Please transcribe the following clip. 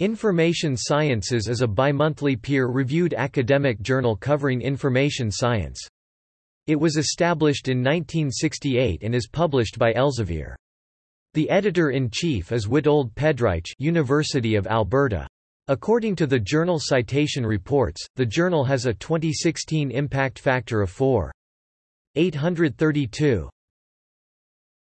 Information Sciences is a bimonthly peer-reviewed academic journal covering information science. It was established in 1968 and is published by Elsevier. The editor-in-chief is Witold Pedrycz University of Alberta. According to the Journal Citation Reports, the journal has a 2016 impact factor of 4.832.